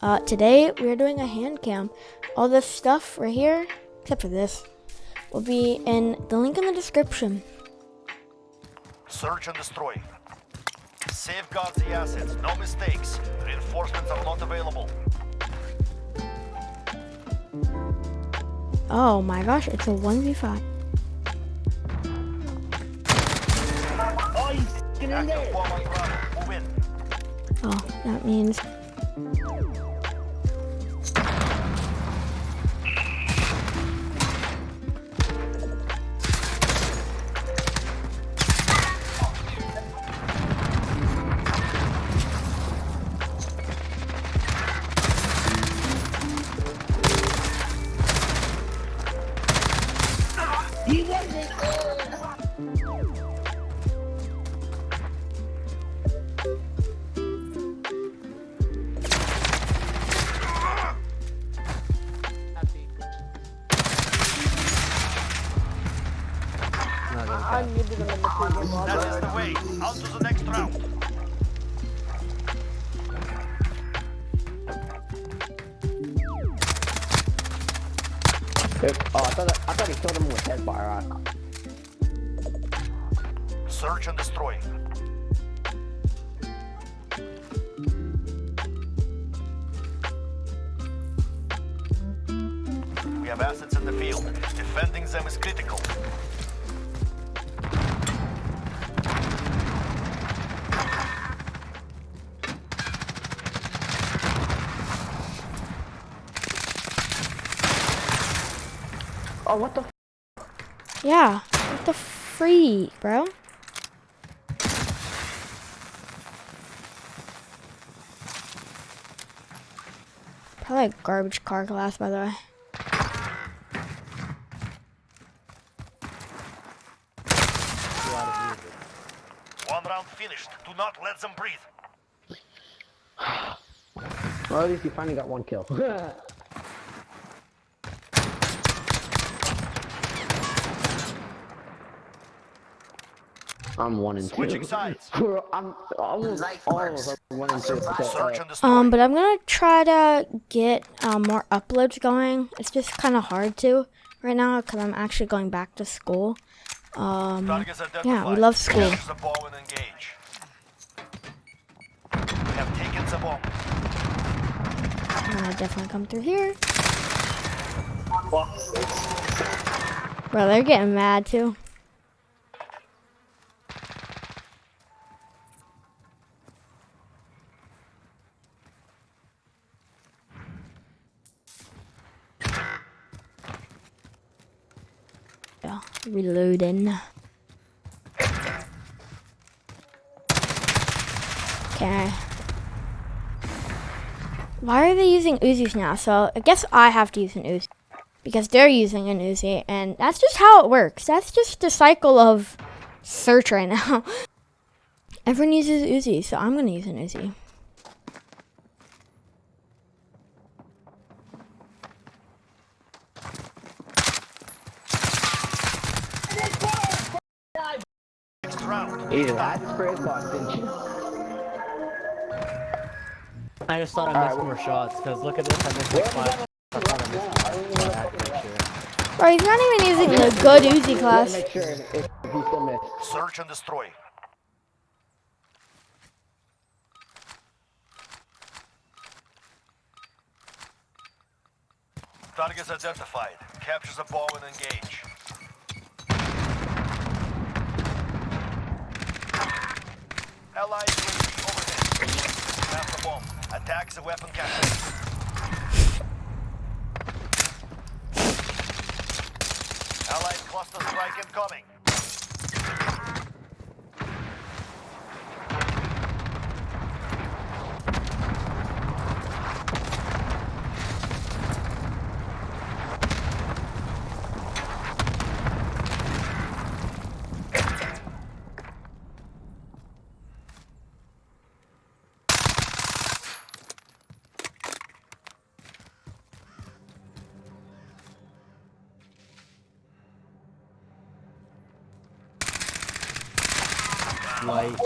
Uh, today we are doing a hand cam. All this stuff right here, except for this, will be in the link in the description. Search and destroy. Safeguard the assets, no mistakes. Reinforcements are not available. Oh my gosh, it's a 1v5. Oh, that on Bravo. Move That is the way. On to the next round. Oh, I thought I thought he killed him with head fire. Search and destroy. We have assets in the field. Defending them is critical. Oh, what the? yeah. What the free, bro? Probably a garbage car glass, by the way. One round finished. Do not let them breathe. Well, at least he finally got one kill. I'm one and two. Switching sides. We're- I'm almost all of us are one and two. So, Search and destroy. Um, but I'm gonna try to get um, more uploads going. It's just kind of hard to right now because I'm actually going back to school. Um, yeah, we love school. The bomb and engage. We have taken the bomb. I'm gonna definitely come through here. Bro, they're getting mad too. Yeah, reloading. Okay. Why are they using Uzis now? So I guess I have to use an Uzi because they're using an Uzi, and that's just how it works. That's just the cycle of search right now. Everyone uses Uzi, so I'm gonna use an Uzi. Next round. Either that spray box, didn't you? I just thought I missed more shots because look at this, I missed like five. I thought I missed five. I had to make sure. Bro, he's not even using the good Uzi class. make sure if, if he still missed. Search and destroy. Targets identified. Capture the bomb and engage. Allied UAV overhead. Found the bomb. Attack the weapon cache. Allied cluster strike incoming. Like,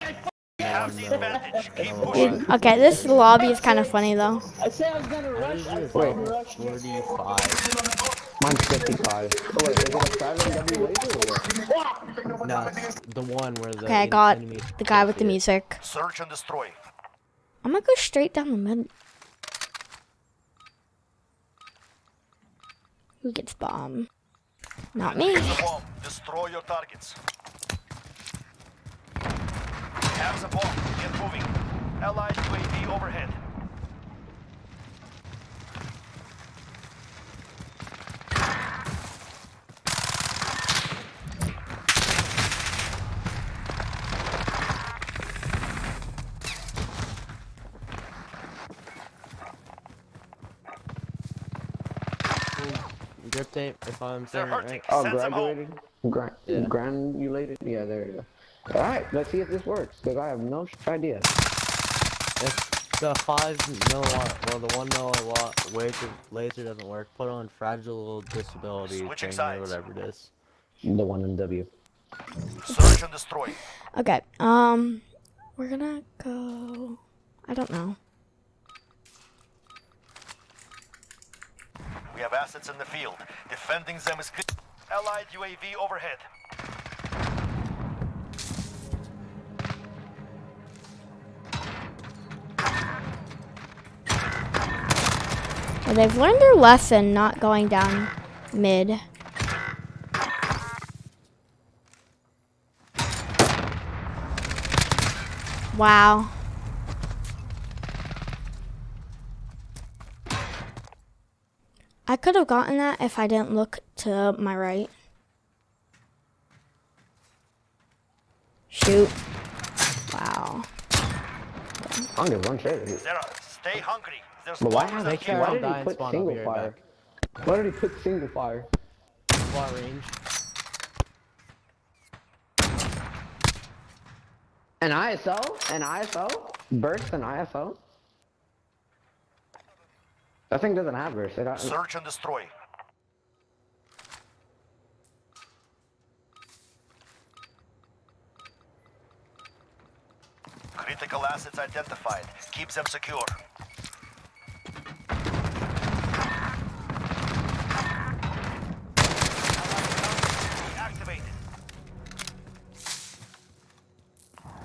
Have have the advantage. Keep pushing. Dude, okay, this lobby is kind of funny though. I said I was gonna rush. did you I get fucking rushed. 45? Mine's 55. Oh, wait, is it a 7 W laser or what? No, the one where the Okay, I got the guy with the music. Search and destroy. I'm gonna go straight down the middle. Who gets bomb? Not me. Destroy your targets. Have the bomb. Get moving. Allied UAV overhead. Grip tape, if I'm saying it right. Oh, Send graduated? Gra Yeah. Granulated? Yeah, there you go. Alright, let's see if this works, because I have no idea. If the 5 milliwatt, well the 1 milliwatt laser, laser doesn't work, put on fragile disability Switching thing or whatever it is. The one in W. Search and destroy. Okay, um, we're gonna go. I don't know. We have assets in the field. Defending them is clear. Allied UAV overhead. They've learned their lesson not going down mid. Wow. I could have gotten that if I didn't look to my right. Shoot. Wow. I don't give one shit. Zero. Stay hungry. There's But why, bombs have, up Make sure here. I why did he put spawn, I'll be single fire? Why did he put single fire? Far range. An ISO? An ISO? Burst an ISO? That thing doesn't have burst. It, uh, Search and destroy. Critical assets identified. Keep them secure.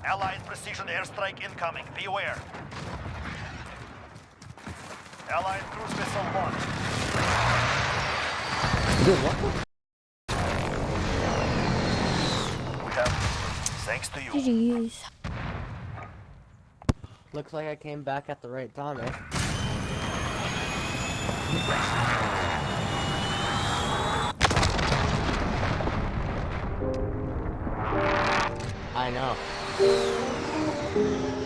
Allied precision airstrike incoming. Beware. Allied cruise missile launched. Dude, what We have, thanks to you. GG's. Looks like I came back at the right time, eh? I know. Thank you.